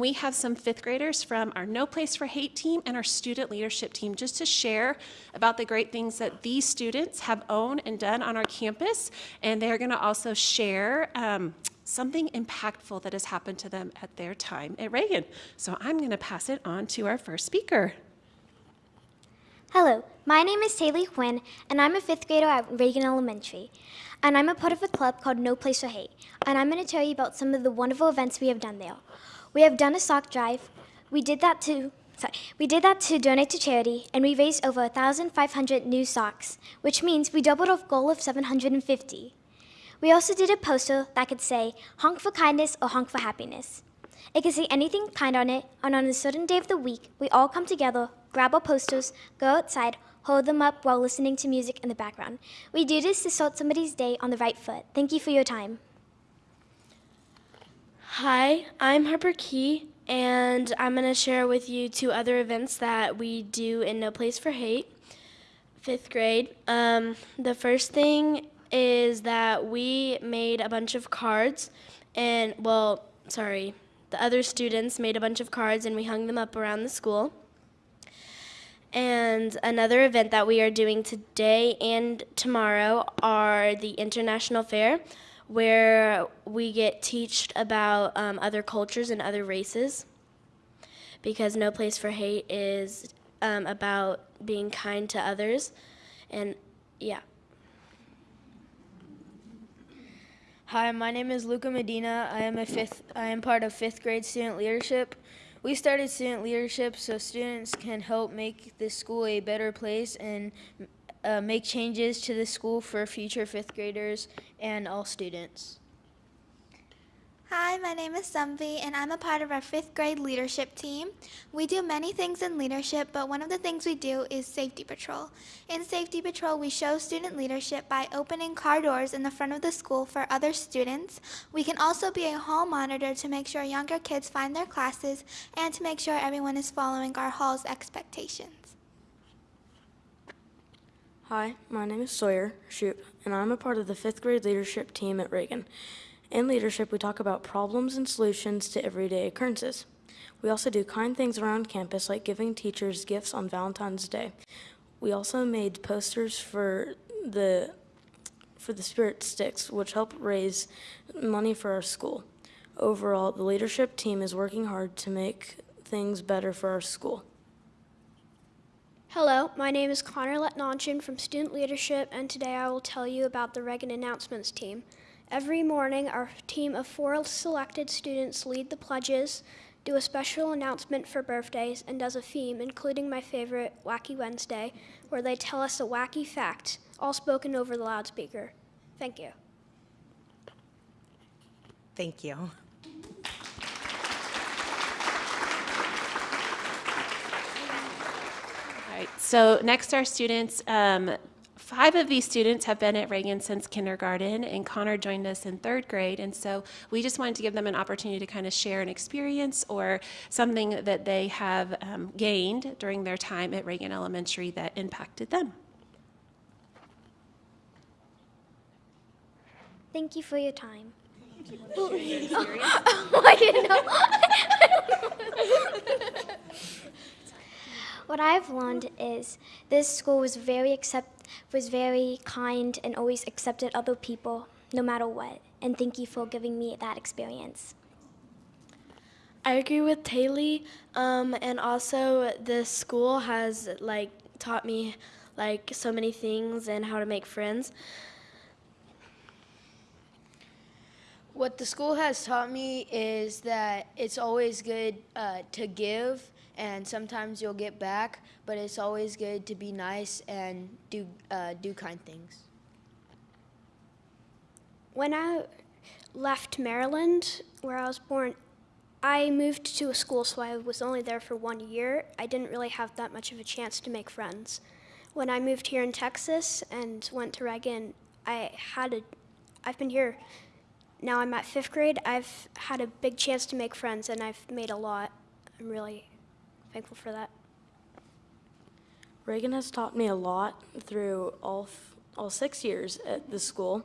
And we have some fifth graders from our No Place for Hate team and our student leadership team just to share about the great things that these students have owned and done on our campus. And they're going to also share um, something impactful that has happened to them at their time at Reagan. So I'm going to pass it on to our first speaker. Hello, my name is Taylor Quinn, and I'm a fifth grader at Reagan Elementary. And I'm a part of a club called No Place for Hate. And I'm going to tell you about some of the wonderful events we have done there. We have done a sock drive. We did that to sorry, we did that to donate to charity, and we raised over 1,500 new socks, which means we doubled our goal of 750. We also did a poster that could say honk for kindness or honk for happiness. It could say anything kind on it, and on a certain day of the week, we all come together, grab our posters, go outside, hold them up while listening to music in the background. We do this to start somebody's day on the right foot. Thank you for your time. Hi, I'm Harper Key, and I'm going to share with you two other events that we do in No Place for Hate, fifth grade. Um, the first thing is that we made a bunch of cards, and, well, sorry, the other students made a bunch of cards and we hung them up around the school. And another event that we are doing today and tomorrow are the International Fair, where we get taught about um, other cultures and other races. Because No Place for Hate is um, about being kind to others. And yeah. Hi, my name is Luca Medina. I am a fifth. I am part of fifth grade student leadership. We started student leadership so students can help make this school a better place and uh, make changes to the school for future fifth graders and all students. Hi, my name is Sumvi, and I'm a part of our fifth grade leadership team. We do many things in leadership, but one of the things we do is safety patrol. In safety patrol, we show student leadership by opening car doors in the front of the school for other students. We can also be a hall monitor to make sure younger kids find their classes and to make sure everyone is following our hall's expectations. Hi, my name is Sawyer Shoot, and I'm a part of the fifth grade leadership team at Reagan. In leadership, we talk about problems and solutions to everyday occurrences. We also do kind things around campus, like giving teachers gifts on Valentine's Day. We also made posters for the for the Spirit Sticks, which help raise money for our school. Overall, the leadership team is working hard to make things better for our school. Hello, my name is Connor Letnanchin from Student Leadership, and today I will tell you about the Reagan Announcements team. Every morning, our team of four selected students lead the pledges, do a special announcement for birthdays, and does a theme, including my favorite, Wacky Wednesday, where they tell us a wacky fact, all spoken over the loudspeaker. Thank you. Thank you. Right, so next our students, um, five of these students have been at Reagan since kindergarten, and Connor joined us in third grade. And so we just wanted to give them an opportunity to kind of share an experience or something that they have um, gained during their time at Reagan Elementary that impacted them. Thank you for your time. oh, I didn't know. What I've learned is this school was very accept was very kind and always accepted other people no matter what. And thank you for giving me that experience. I agree with Taylor, um, and also this school has like taught me like so many things and how to make friends. What the school has taught me is that it's always good uh, to give and sometimes you'll get back, but it's always good to be nice and do, uh, do kind things. When I left Maryland, where I was born, I moved to a school, so I was only there for one year. I didn't really have that much of a chance to make friends. When I moved here in Texas and went to Reagan, I had a, I've been here, now I'm at fifth grade, I've had a big chance to make friends and I've made a lot. I'm really thankful for that. Reagan has taught me a lot through all, all six years at the school,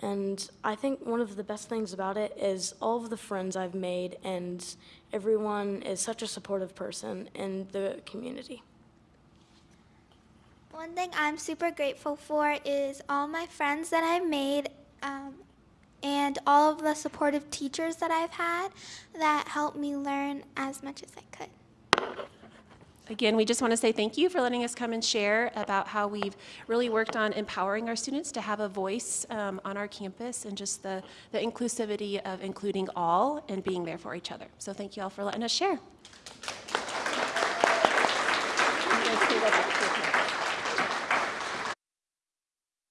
And I think one of the best things about it is all of the friends I've made, and everyone is such a supportive person in the community. One thing I'm super grateful for is all my friends that I've made um, and all of the supportive teachers that I've had that helped me learn as much as I could. Again, we just want to say thank you for letting us come and share about how we've really worked on empowering our students to have a voice um, on our campus and just the, the inclusivity of including all and being there for each other. So thank you all for letting us share.